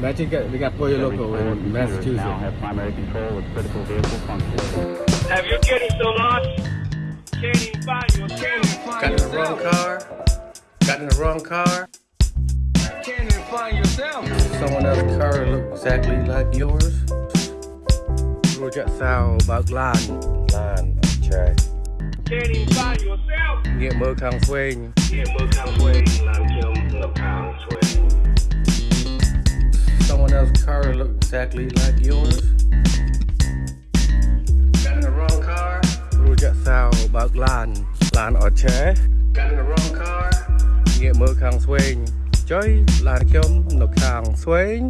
Imagine we got Pollo Loco in Massachusetts. Now have primary control of critical vehicle functions. Have you getting so lost? Can't even find yourself. Can't even find got yourself. in the wrong car. Got in the wrong car. Can't even find yourself. Someone else's car looks exactly like yours. Roll that sound about lying. Lying, okay. Can't even find yourself. Get more kind of swing. Get more kind of swing. car look exactly like yours? Got in the wrong car. រួចចាក់សោបើកឡានឡានអត់ឆេ Got in the wrong car. ងាកមើលខាងស្វែងចុយឡានខ្ញុំនៅខាងស្វែង